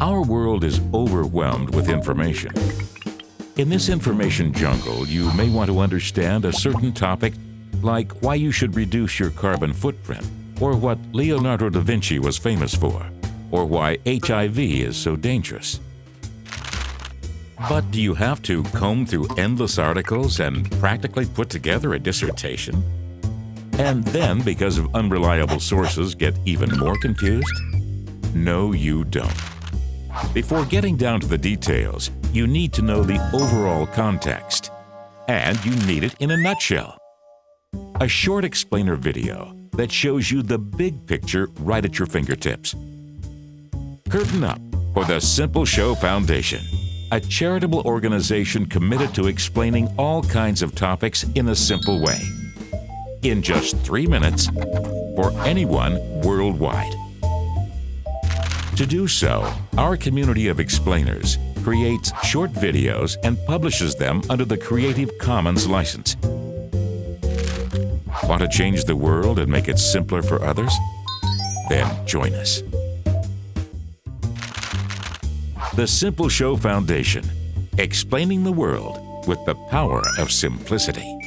Our world is overwhelmed with information. In this information jungle, you may want to understand a certain topic like why you should reduce your carbon footprint, or what Leonardo da Vinci was famous for, or why HIV is so dangerous. But do you have to comb through endless articles and practically put together a dissertation? And then, because of unreliable sources, get even more confused? No, you don't. Before getting down to the details, you need to know the overall context. And you need it in a nutshell. A short explainer video that shows you the big picture right at your fingertips. Curtain up for the Simple Show Foundation, a charitable organization committed to explaining all kinds of topics in a simple way. In just three minutes for anyone worldwide. To do so, our community of explainers creates short videos and publishes them under the Creative Commons license. Want to change the world and make it simpler for others? Then join us. The Simple Show Foundation, explaining the world with the power of simplicity.